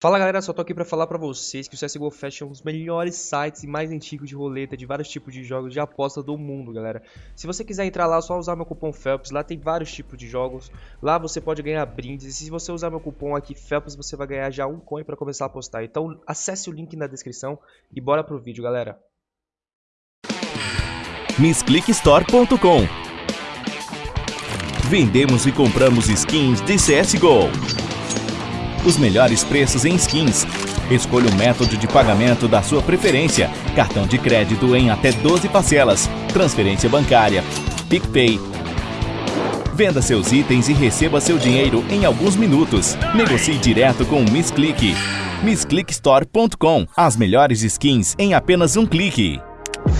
Fala galera, só tô aqui pra falar pra vocês que o CSGO Fest é um dos melhores sites e mais antigos de roleta de vários tipos de jogos de aposta do mundo, galera. Se você quiser entrar lá, é só usar meu cupom FELPS, lá tem vários tipos de jogos, lá você pode ganhar brindes, e se você usar meu cupom aqui FELPS, você vai ganhar já um coin pra começar a apostar. Então acesse o link na descrição e bora pro vídeo, galera. MissClickStore.com Vendemos e compramos skins de CSGO os melhores preços em skins. Escolha o método de pagamento da sua preferência. Cartão de crédito em até 12 parcelas. Transferência bancária. PicPay. Venda seus itens e receba seu dinheiro em alguns minutos. Negocie direto com o Miss Click. MissClickStore.com As melhores skins em apenas um clique.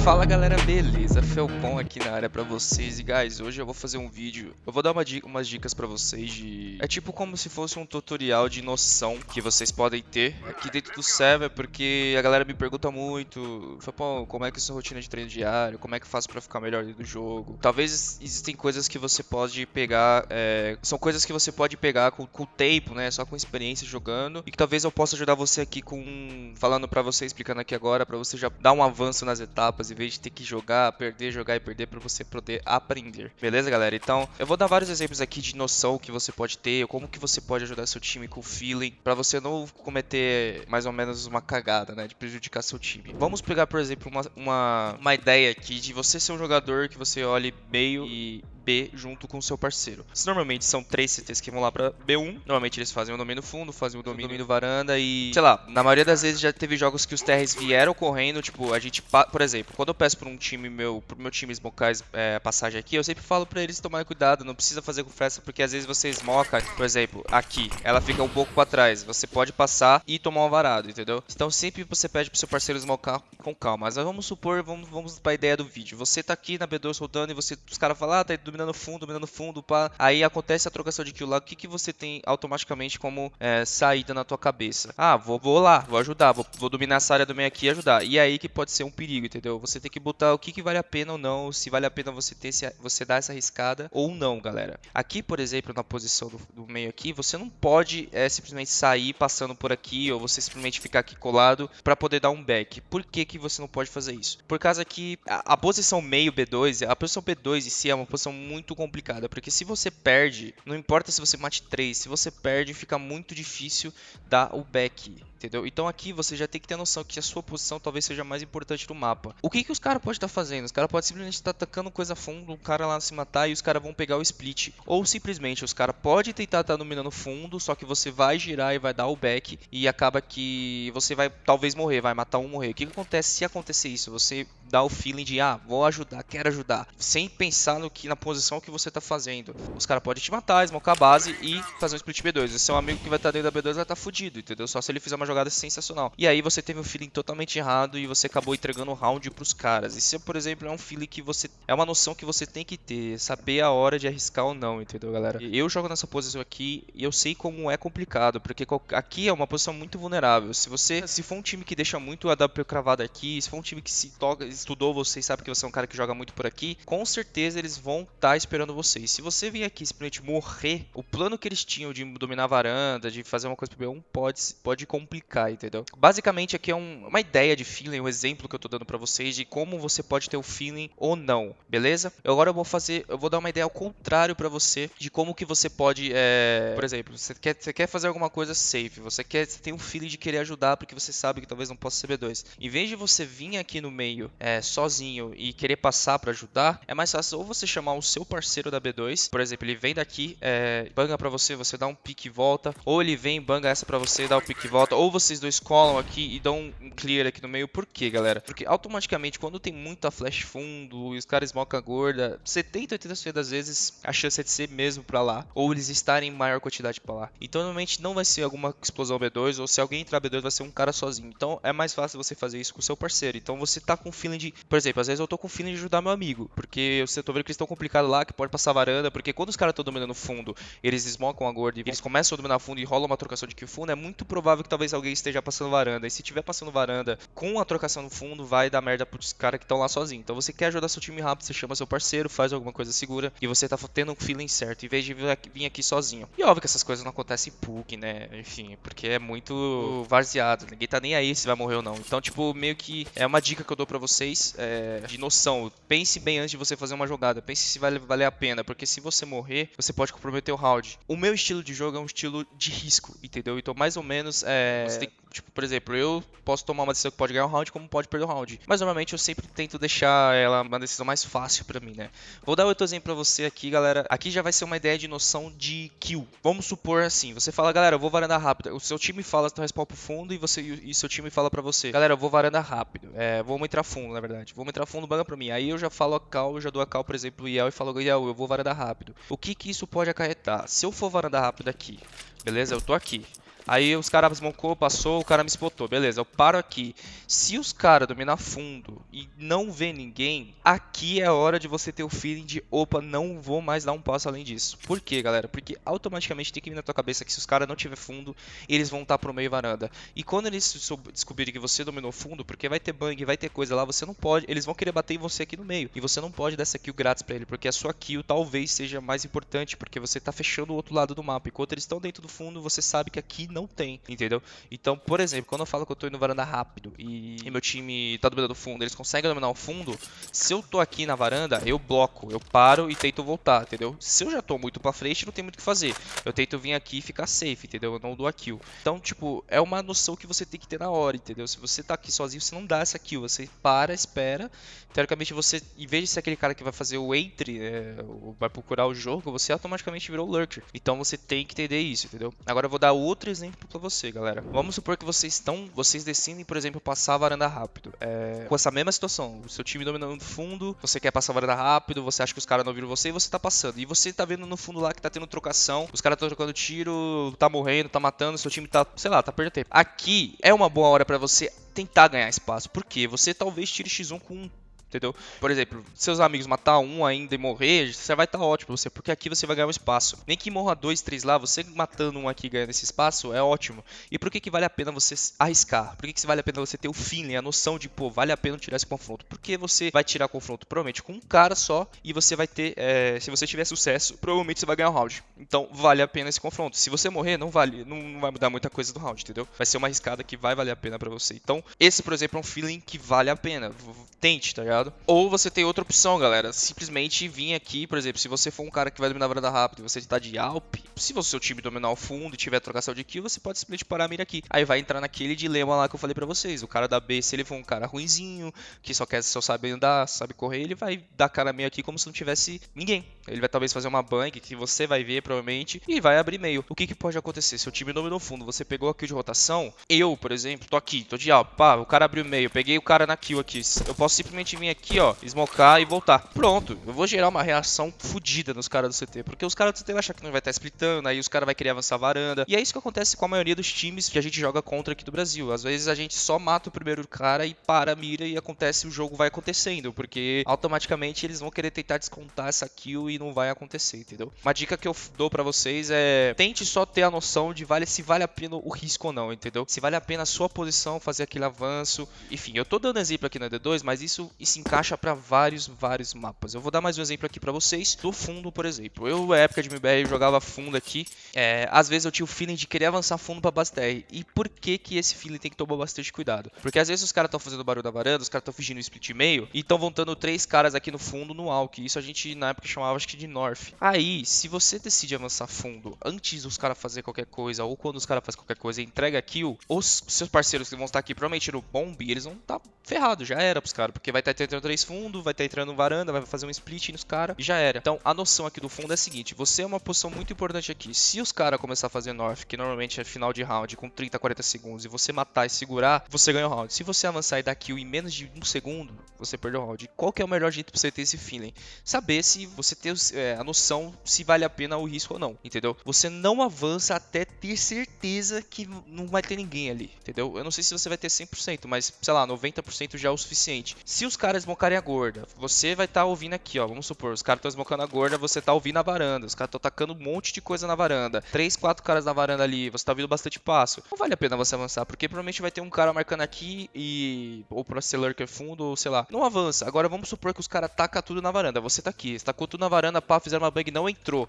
Fala galera, beleza? Felpon aqui na área pra vocês. E guys, hoje eu vou fazer um vídeo, eu vou dar uma dica, umas dicas pra vocês de... É tipo como se fosse um tutorial de noção que vocês podem ter aqui dentro do server, porque a galera me pergunta muito, Felpon, como é que é sua rotina de treino diário, como é que eu faço pra ficar melhor dentro do jogo? Talvez existem coisas que você pode pegar, é... são coisas que você pode pegar com o tempo, né, só com experiência jogando, e que talvez eu possa ajudar você aqui com, falando pra você, explicando aqui agora, pra você já dar um avanço nas etapas e vez de ter que jogar, perder, jogar e perder para você poder aprender. Beleza, galera? Então, eu vou dar vários exemplos aqui de noção que você pode ter, como que você pode ajudar seu time com feeling, para você não cometer mais ou menos uma cagada, né, de prejudicar seu time. Vamos pegar, por exemplo, uma, uma, uma ideia aqui de você ser um jogador que você olhe meio e B junto com o seu parceiro. Se normalmente são três CTs que vão lá pra B1, normalmente eles fazem o domínio fundo, fazem o domínio, domínio varanda e, sei lá, na maioria das vezes já teve jogos que os TRs vieram correndo, tipo, a gente, por exemplo, quando eu peço pra um time meu, pro meu time smocar é, passagem aqui, eu sempre falo pra eles tomarem cuidado, não precisa fazer com festa, porque às vezes você smoca, por exemplo, aqui, ela fica um pouco pra trás, você pode passar e tomar um varado, entendeu? Então sempre você pede pro seu parceiro smocar com calma, mas vamos supor, vamos, vamos pra ideia do vídeo, você tá aqui na B2 rodando e você, os caras falam, ah, tá dominando fundo, dominando fundo, pá. Aí acontece a trocação de kill lá. O que, que você tem automaticamente como é, saída na tua cabeça? Ah, vou, vou lá, vou ajudar, vou, vou dominar essa área do meio aqui e ajudar. E aí que pode ser um perigo, entendeu? Você tem que botar o que, que vale a pena ou não, se vale a pena você ter se, você dar essa arriscada ou não, galera. Aqui, por exemplo, na posição do, do meio aqui, você não pode é, simplesmente sair passando por aqui ou você simplesmente ficar aqui colado para poder dar um back. Por que, que você não pode fazer isso? Por causa que a, a posição meio B2, a posição B2 em si é uma posição muito complicada, porque se você perde, não importa se você mate 3, se você perde, fica muito difícil dar o back entendeu? Então aqui você já tem que ter noção que a sua posição talvez seja mais importante no mapa. O que que os caras podem estar tá fazendo? Os caras podem simplesmente estar tá atacando coisa fundo, o cara lá se matar e os caras vão pegar o split. Ou simplesmente os caras podem tentar estar tá dominando fundo, só que você vai girar e vai dar o back e acaba que você vai talvez morrer, vai matar um morrer. O que, que acontece se acontecer isso? Você dá o feeling de, ah, vou ajudar, quero ajudar, sem pensar no que na posição que você tá fazendo. Os caras podem te matar, smocar a base e fazer um split B2. Esse seu amigo que vai estar tá dentro da B2 vai estar tá fudido, entendeu? Só se ele fizer uma jogada sensacional. E aí você teve um feeling totalmente errado e você acabou entregando o round pros caras. Isso, por exemplo, é um feeling que você. É uma noção que você tem que ter, saber a hora de arriscar ou não, entendeu, galera? Eu jogo nessa posição aqui e eu sei como é complicado, porque aqui é uma posição muito vulnerável. Se você. Se for um time que deixa muito a W cravado aqui, se for um time que se toca, estudou você e sabe que você é um cara que joga muito por aqui, com certeza eles vão estar tá esperando você. E se você vir aqui simplesmente morrer, o plano que eles tinham de dominar a varanda, de fazer uma coisa pro B1, pode, pode complicar, entendeu? Basicamente aqui é um, uma ideia de feeling, um exemplo que eu tô dando para vocês de como você pode ter o feeling ou não, beleza? Agora eu vou fazer, eu vou dar uma ideia ao contrário para você de como que você pode, é... por exemplo, você quer, você quer fazer alguma coisa safe, você quer, você tem um feeling de querer ajudar porque você sabe que talvez não possa ser B2. Em vez de você vir aqui no meio é, sozinho e querer passar para ajudar, é mais fácil ou você chamar o seu parceiro da B2, por exemplo, ele vem daqui, é, banga para você, você dá um pique e volta, ou ele vem, banga essa para você, dá o um pique e volta, ou vocês dois colam aqui e dão um clear aqui no meio. Por quê, galera? Porque automaticamente, quando tem muita flash fundo e os caras smocam gorda, 70, 80% das vezes a chance é de ser mesmo pra lá. Ou eles estarem em maior quantidade pra lá. Então, normalmente não vai ser alguma explosão B2, ou se alguém entrar B2 vai ser um cara sozinho. Então, é mais fácil você fazer isso com o seu parceiro. Então, você tá com feeling de... Por exemplo, às vezes eu tô com feeling de ajudar meu amigo. Porque eu tô vendo que eles estão complicados lá, que pode passar varanda. Porque quando os caras estão dominando fundo, eles smocam a gorda e eles começam a dominar fundo e rola uma trocação de kill fundo, é muito provável que talvez alguém esteja passando varanda. E se tiver passando varanda com a trocação no fundo, vai dar merda pros caras que estão lá sozinhos. Então você quer ajudar seu time rápido, você chama seu parceiro, faz alguma coisa segura e você tá tendo um feeling certo, em vez de vir aqui sozinho. E óbvio que essas coisas não acontecem em PUC, né? Enfim, porque é muito varzeado. Ninguém tá nem aí se vai morrer ou não. Então, tipo, meio que é uma dica que eu dou pra vocês é, de noção. Pense bem antes de você fazer uma jogada. Pense se vai valer a pena. Porque se você morrer, você pode comprometer o round. O meu estilo de jogo é um estilo de risco, entendeu? Então, mais ou menos, é, você tem Tipo, por exemplo, eu posso tomar uma decisão que pode ganhar um round, como pode perder um round. Mas normalmente eu sempre tento deixar ela uma decisão mais fácil para mim, né? Vou dar outro exemplo pra você aqui, galera. Aqui já vai ser uma ideia de noção de kill. Vamos supor assim, você fala, galera, eu vou varanda rápida. O seu time fala, tu respawn pro fundo e você e seu time fala pra você, galera, eu vou varanda rápido. É, vamos entrar fundo, na verdade. Vamos entrar fundo, banga pra mim. Aí eu já falo a cal, eu já dou a cal, por exemplo, o Yel e falo, Yel, eu vou varanda rápido. O que que isso pode acarretar? Se eu for varanda rápido aqui, beleza? Eu tô aqui. Aí os caras smocou, passou, o cara me spotou. Beleza, eu paro aqui. Se os caras dominar fundo e não vê ninguém, aqui é hora de você ter o feeling de opa, não vou mais dar um passo além disso. Por quê, galera? Porque automaticamente tem que vir na tua cabeça que se os caras não tiver fundo, eles vão estar pro meio varanda. E quando eles descobrirem que você dominou fundo, porque vai ter bang, vai ter coisa lá, você não pode. Eles vão querer bater em você aqui no meio. E você não pode dar essa kill grátis pra ele, porque a sua kill talvez seja mais importante, porque você tá fechando o outro lado do mapa. Enquanto eles estão dentro do fundo, você sabe que aqui não tem, entendeu? Então, por exemplo, quando eu falo que eu tô indo varanda rápido e, e meu time tá dominando o fundo, eles conseguem dominar o fundo, se eu tô aqui na varanda, eu bloco, eu paro e tento voltar, entendeu? Se eu já tô muito pra frente, não tem muito o que fazer. Eu tento vir aqui e ficar safe, entendeu? Eu não dou a kill. Então, tipo, é uma noção que você tem que ter na hora, entendeu? Se você tá aqui sozinho, você não dá essa kill, você para, espera. Teoricamente, você, em vez de ser aquele cara que vai fazer o entry, é, vai procurar o jogo, você automaticamente virou lurker. Então, você tem que entender isso, entendeu? Agora, eu vou dar outro exemplo pra você galera. Vamos supor que vocês estão, vocês decidem, por exemplo, passar a varanda rápido. É, com essa mesma situação, o seu time dominando fundo, você quer passar a varanda rápido, você acha que os caras não viram você e você tá passando. E você tá vendo no fundo lá que tá tendo trocação, os caras estão trocando tiro, tá morrendo, tá matando, seu time tá, sei lá, tá perdendo tempo. Aqui é uma boa hora para você tentar ganhar espaço, porque você talvez tire X1 com entendeu? Por exemplo, seus amigos matar um ainda e morrer, você vai estar tá ótimo você, porque aqui você vai ganhar um espaço. Nem que morra dois, três lá, você matando um aqui ganhando esse espaço é ótimo. E por que que vale a pena você arriscar? Por que que vale a pena você ter o feeling, a noção de, pô, vale a pena tirar esse confronto? Porque você vai tirar confronto provavelmente com um cara só e você vai ter, é, se você tiver sucesso, provavelmente você vai ganhar um round. Então vale a pena esse confronto. Se você morrer, não vale, não, não vai mudar muita coisa do round, entendeu? Vai ser uma arriscada que vai valer a pena para você. Então, esse, por exemplo, é um feeling que vale a pena. Tente, tá ligado? Ou você tem outra opção, galera. Simplesmente vir aqui, por exemplo, se você for um cara que vai dominar a varanda rápido e você está de Alp, se o seu time dominar o fundo e tiver trocação de kill, você pode simplesmente parar a mira aqui. Aí vai entrar naquele dilema lá que eu falei pra vocês. O cara da B, se ele for um cara ruinzinho, que só quer só sabe andar, sabe correr, ele vai dar cara meio aqui como se não tivesse ninguém. Ele vai talvez fazer uma bank que você vai ver provavelmente e vai abrir meio. O que, que pode acontecer? Se o time dominou o fundo, você pegou a kill de rotação, eu, por exemplo, tô aqui, tô de Alp, pá, o cara abriu meio, peguei o cara na kill aqui. Eu posso simplesmente vir aqui, ó, smocar e voltar. Pronto, eu vou gerar uma reação fodida nos caras do CT, porque os caras do CT vão achar que não vai estar splitando, aí os caras vão querer avançar a varanda. E é isso que acontece com a maioria dos times que a gente joga contra aqui do Brasil. Às vezes a gente só mata o primeiro cara e para a mira e acontece, o jogo vai acontecendo, porque automaticamente eles vão querer tentar descontar essa kill e não vai acontecer, entendeu? Uma dica que eu dou para vocês é tente só ter a noção de vale se vale a pena o risco ou não, entendeu? Se vale a pena a sua posição fazer aquele avanço. Enfim, eu tô dando exemplo aqui na D2, mas isso, isso encaixa para vários, vários mapas. Eu vou dar mais um exemplo aqui para vocês do fundo, por exemplo. Eu, na época de MBR, jogava fundo aqui. É, às vezes eu tinha o feeling de querer avançar fundo pra base TR. E por que que esse feeling tem que tomar bastante cuidado? Porque às vezes os caras estão fazendo barulho da varanda, os caras estão fingindo split meio e estão voltando três caras aqui no fundo no Alck. Isso a gente na época chamava acho que de North. Aí, se você decide avançar fundo antes dos caras fazer qualquer coisa, ou quando os caras fazem qualquer coisa e entrega kill, os seus parceiros que vão estar aqui provavelmente no bomb, eles vão estar ferrados, já era pros caras. Porque vai estar tá entrando três fundo, vai estar tá entrando varanda, vai fazer um split nos caras e já era. Então a noção aqui do fundo é a seguinte: você é uma posição muito importante aqui. Se os caras começar a fazer North, que normalmente é final de round com 30, 40 segundos, e você matar e segurar, você ganha o round. Se você avançar e dar kill em menos de um segundo, você perdeu o round. Qual que é o melhor jeito pra você ter esse feeling? Saber se você tem é, a noção se vale a pena o risco ou não, entendeu? Você não avança até ter certeza que não vai ter ninguém ali, entendeu? Eu não sei se você vai ter 100%, mas sei lá, 90% já é o suficiente. Se os caras caras smocarem a gorda. Você vai estar tá ouvindo aqui, ó. Vamos supor, os caras estão smocando a gorda, você tá ouvindo a varanda. Os caras estão tacando um monte de coisa na varanda. Três, quatro caras na varanda ali, você tá ouvindo bastante passo. Não vale a pena você avançar, porque provavelmente vai ter um cara marcando aqui e. Ou pra ser lurker fundo, ou sei lá. Não avança. Agora vamos supor que os caras tacam tudo na varanda. Você tá aqui, você tacou tudo na varanda, pá, fizeram uma bug não entrou.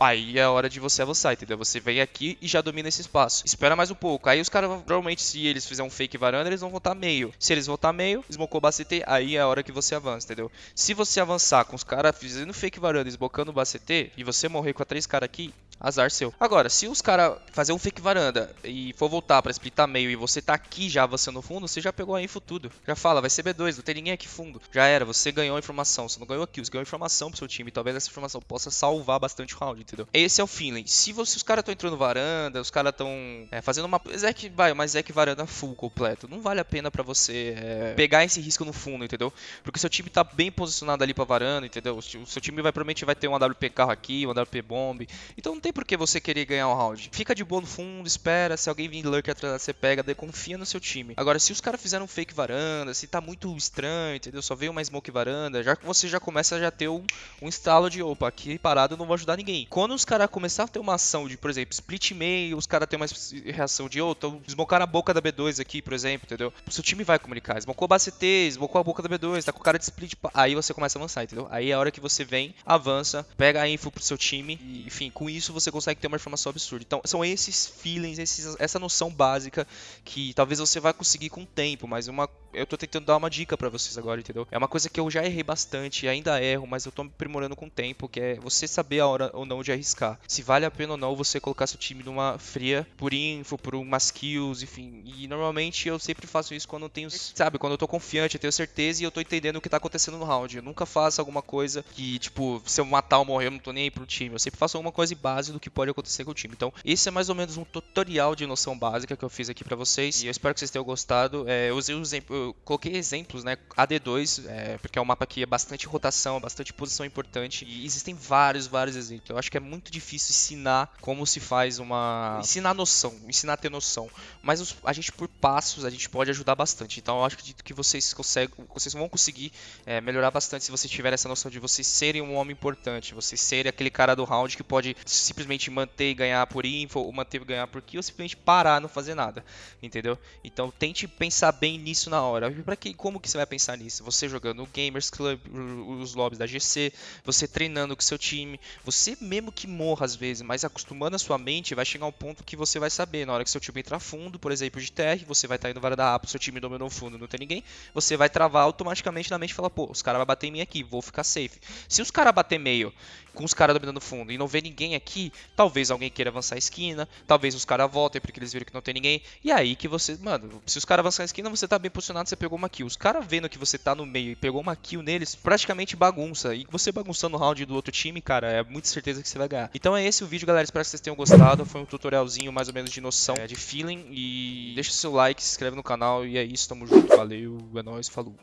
Aí é a hora de você avançar, entendeu? Você vem aqui e já domina esse espaço. Espera mais um pouco. Aí os caras, provavelmente, se eles fizerem um fake varanda, eles vão voltar meio. Se eles voltar meio, smocou bacete, aí é a hora que você avança, entendeu? Se você avançar com os caras fazendo fake varanda, esbocando o bacete, e você morrer com a três caras aqui, Azar seu. Agora, se os caras fazer um fake varanda e for voltar pra splitar meio e você tá aqui já avançando no fundo, você já pegou a info tudo. Já fala, vai ser B2, não tem ninguém aqui fundo. Já era, você ganhou informação. Você não ganhou aqui, você ganhou informação pro seu time. Talvez essa informação possa salvar bastante o round, entendeu? Esse é o feeling. Se, você, os caras estão entrando varanda, os caras estão é, fazendo uma. Zek, vai, mas Zek varanda full completo. Não vale a pena para você é, pegar esse risco no fundo, entendeu? Porque seu time tá bem posicionado ali pra varanda, entendeu? O seu time vai provavelmente vai ter um AWP carro aqui, um AWP bomb. Então tem por que você querer ganhar um round. Fica de boa no fundo, espera, se alguém vir lurk atrás você pega, daí confia no seu time. Agora, se os caras fizeram um fake varanda, se tá muito estranho, entendeu? Só veio uma smoke varanda, já você já começa a já ter um, um instalo de, opa, aqui parado eu não vou ajudar ninguém. Quando os caras começarem a ter uma ação de, por exemplo, split meio, os caras têm uma reação de, oh, tô smocar a boca da B2 aqui, por exemplo, entendeu? O seu time vai comunicar, smocou a base T, smocou a boca da B2, tá com cara de split, aí você começa a avançar, entendeu? Aí é a hora que você vem, avança, pega a info pro seu time, e, enfim, com isso você consegue ter uma informação absurda. Então, são esses feelings, esses, essa noção básica que talvez você vai conseguir com o tempo, mas uma, eu tô tentando dar uma dica para vocês agora, entendeu? É uma coisa que eu já errei bastante, ainda erro, mas eu tô me aprimorando com o tempo, que é você saber a hora ou não de arriscar. Se vale a pena ou não você colocar seu time numa fria por info, por umas kills, enfim. E normalmente eu sempre faço isso quando eu tenho, sabe, quando eu tô confiante, eu tenho certeza e eu tô entendendo o que tá acontecendo no round. Eu nunca faço alguma coisa que, tipo, se eu matar ou morrer, eu não tô nem aí pro time. Eu sempre faço alguma coisa base do que pode acontecer com o time. Então, esse é mais ou menos um tutorial de noção básica que eu fiz aqui para vocês. E eu espero que vocês tenham gostado. É, eu usei exemplo, eu coloquei exemplos, né? AD2, é, porque é um mapa que é bastante rotação, bastante posição importante. E existem vários, vários exemplos. Eu acho que é muito difícil ensinar como se faz uma. Ensinar noção, ensinar a ter noção. Mas os, a gente, por passos, a gente pode ajudar bastante. Então, eu acho que vocês conseguem, vocês vão conseguir é, melhorar bastante se vocês tiverem essa noção de vocês serem um homem importante, vocês serem aquele cara do round que pode simplesmente manter e ganhar por info, ou manter e ganhar por kill, ou simplesmente parar, não fazer nada, entendeu? Então tente pensar bem nisso na hora. Para que como que você vai pensar nisso? Você jogando o Gamers Club, os lobbies da GC, você treinando com seu time, você mesmo que morra às vezes, mas acostumando a sua mente, vai chegar um ponto que você vai saber, na hora que seu time entrar fundo, por exemplo, de TR, você vai estar indo vara da A, seu time dominou fundo, não tem ninguém, você vai travar automaticamente na mente e falar, pô, os caras vão bater em mim aqui, vou ficar safe. Se os caras bater meio com os caras dominando fundo e não ver ninguém aqui, talvez alguém queira avançar a esquina, talvez os caras voltem porque eles viram que não tem ninguém. E aí que você, mano, se os caras avançar a esquina, você tá bem posicionado, você pegou uma kill. Os caras vendo que você tá no meio e pegou uma kill neles, praticamente bagunça. E você bagunçando o round do outro time, cara, é muita certeza que você vai ganhar. Então é esse o vídeo, galera. Espero que vocês tenham gostado. Foi um tutorialzinho mais ou menos de noção, é, de feeling. E deixa o seu like, se inscreve no canal. E é isso, tamo junto. Valeu, é nóis, falou.